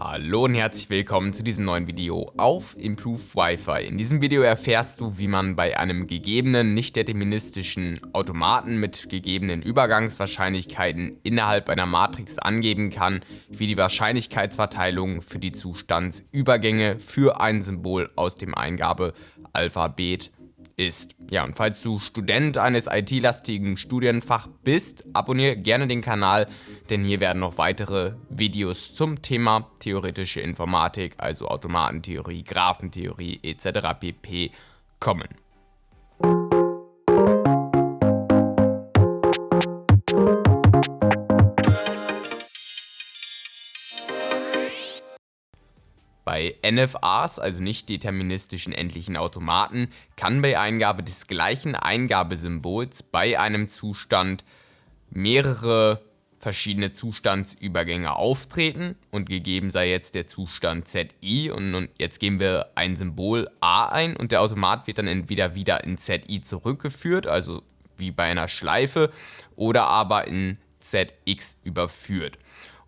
Hallo und herzlich willkommen zu diesem neuen Video auf Improve Wi-Fi. In diesem Video erfährst du, wie man bei einem gegebenen, nicht deterministischen Automaten mit gegebenen Übergangswahrscheinlichkeiten innerhalb einer Matrix angeben kann, wie die Wahrscheinlichkeitsverteilung für die Zustandsübergänge für ein Symbol aus dem Eingabealphabet ist. Ja, und falls du Student eines IT-lastigen Studienfach bist, abonniere gerne den Kanal, denn hier werden noch weitere Videos zum Thema theoretische Informatik, also Automatentheorie, Graphentheorie etc. pp. kommen. Bei NFAs, also nicht deterministischen endlichen Automaten, kann bei Eingabe des gleichen Eingabesymbols bei einem Zustand mehrere verschiedene Zustandsübergänge auftreten und gegeben sei jetzt der Zustand ZI und jetzt geben wir ein Symbol A ein und der Automat wird dann entweder wieder in ZI zurückgeführt, also wie bei einer Schleife, oder aber in ZX überführt.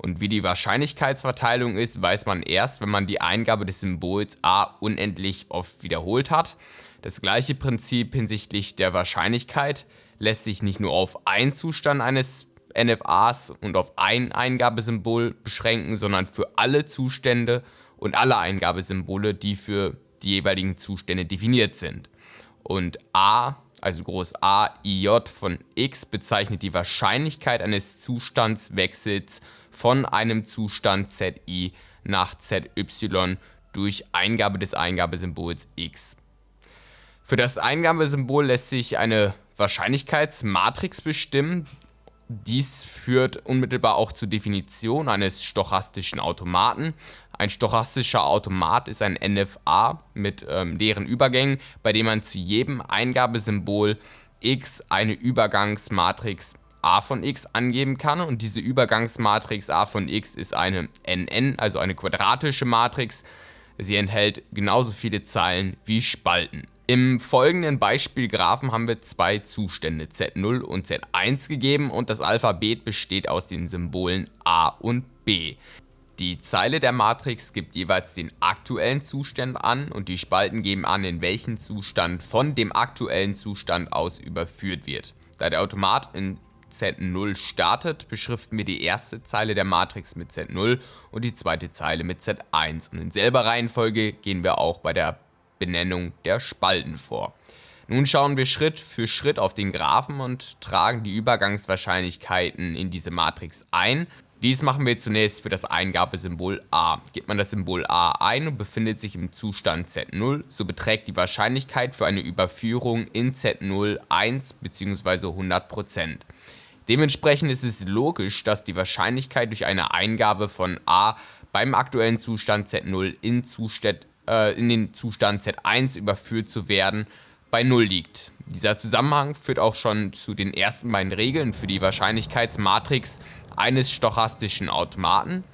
Und wie die Wahrscheinlichkeitsverteilung ist, weiß man erst, wenn man die Eingabe des Symbols a unendlich oft wiederholt hat. Das gleiche Prinzip hinsichtlich der Wahrscheinlichkeit lässt sich nicht nur auf einen Zustand eines NFAs und auf ein Eingabesymbol beschränken, sondern für alle Zustände und alle Eingabesymbole, die für die jeweiligen Zustände definiert sind. Und a also groß A, IJ von x bezeichnet die Wahrscheinlichkeit eines Zustandswechsels von einem Zustand ZI nach ZY durch Eingabe des Eingabesymbols x. Für das Eingabesymbol lässt sich eine Wahrscheinlichkeitsmatrix bestimmen, dies führt unmittelbar auch zur Definition eines stochastischen Automaten. Ein stochastischer Automat ist ein NFA mit ähm, leeren Übergängen, bei dem man zu jedem Eingabesymbol x eine Übergangsmatrix a von x angeben kann und diese Übergangsmatrix a von x ist eine NN, also eine quadratische Matrix. Sie enthält genauso viele Zeilen wie Spalten. Im folgenden Beispielgraphen haben wir zwei Zustände Z0 und Z1 gegeben und das Alphabet besteht aus den Symbolen A und B. Die Zeile der Matrix gibt jeweils den aktuellen Zustand an und die Spalten geben an, in welchen Zustand von dem aktuellen Zustand aus überführt wird. Da der Automat in Z0 startet, beschriften wir die erste Zeile der Matrix mit Z0 und die zweite Zeile mit Z1 und in selber Reihenfolge gehen wir auch bei der Benennung der Spalten vor. Nun schauen wir Schritt für Schritt auf den Graphen und tragen die Übergangswahrscheinlichkeiten in diese Matrix ein. Dies machen wir zunächst für das Eingabesymbol A. Gibt man das Symbol A ein und befindet sich im Zustand Z0, so beträgt die Wahrscheinlichkeit für eine Überführung in Z0 1 bzw. 100%. Dementsprechend ist es logisch, dass die Wahrscheinlichkeit durch eine Eingabe von A beim aktuellen Zustand Z0 in Zustand äh, in den Zustand Z1 überführt zu werden, bei 0 liegt. Dieser Zusammenhang führt auch schon zu den ersten beiden Regeln für die Wahrscheinlichkeitsmatrix eines stochastischen Automaten.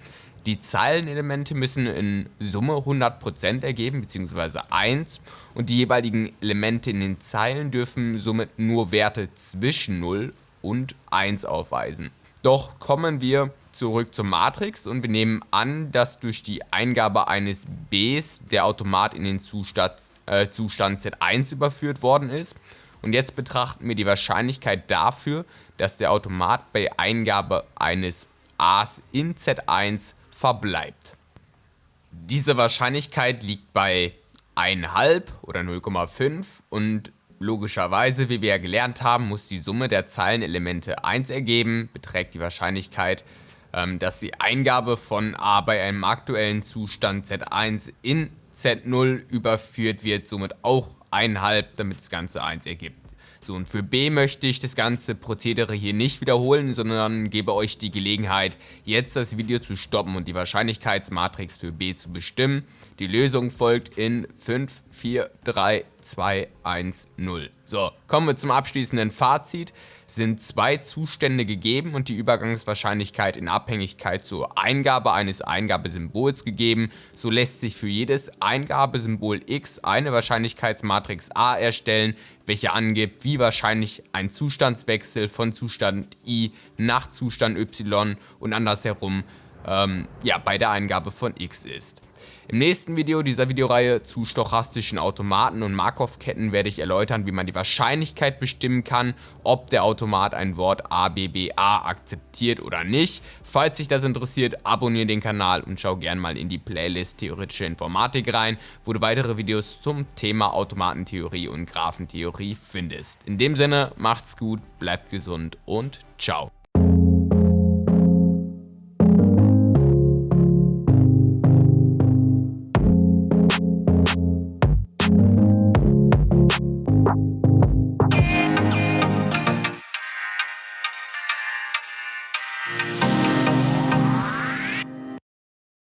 Die Zeilenelemente müssen in Summe 100% ergeben bzw. 1 und die jeweiligen Elemente in den Zeilen dürfen somit nur Werte zwischen 0 und 1 aufweisen. Doch kommen wir zurück zur Matrix und wir nehmen an, dass durch die Eingabe eines Bs der Automat in den Zustand, äh, Zustand Z1 überführt worden ist. Und jetzt betrachten wir die Wahrscheinlichkeit dafür, dass der Automat bei Eingabe eines As in Z1 verbleibt. Diese Wahrscheinlichkeit liegt bei 1,5 oder 0,5 und logischerweise, wie wir ja gelernt haben, muss die Summe der Zeilenelemente 1 ergeben, beträgt die Wahrscheinlichkeit ähm, dass die Eingabe von A bei einem aktuellen Zustand Z1 in Z0 überführt wird, somit auch 1,5, damit das Ganze 1 ergibt. So, und für B möchte ich das ganze Prozedere hier nicht wiederholen, sondern gebe euch die Gelegenheit, jetzt das Video zu stoppen und die Wahrscheinlichkeitsmatrix für B zu bestimmen. Die Lösung folgt in 5, 4, 3, 2, 1, 0. So, kommen wir zum abschließenden Fazit. Sind zwei Zustände gegeben und die Übergangswahrscheinlichkeit in Abhängigkeit zur Eingabe eines Eingabesymbols gegeben, so lässt sich für jedes Eingabesymbol x eine Wahrscheinlichkeitsmatrix A erstellen, welche angibt, wie wahrscheinlich ein Zustandswechsel von Zustand i nach Zustand y und andersherum ähm, ja, bei der Eingabe von x ist. Im nächsten Video dieser Videoreihe zu stochastischen Automaten und Markov-Ketten werde ich erläutern, wie man die Wahrscheinlichkeit bestimmen kann, ob der Automat ein Wort ABBA akzeptiert oder nicht. Falls dich das interessiert, abonniere den Kanal und schau gern mal in die Playlist Theoretische Informatik rein, wo du weitere Videos zum Thema Automatentheorie und Graphentheorie findest. In dem Sinne, macht's gut, bleibt gesund und ciao.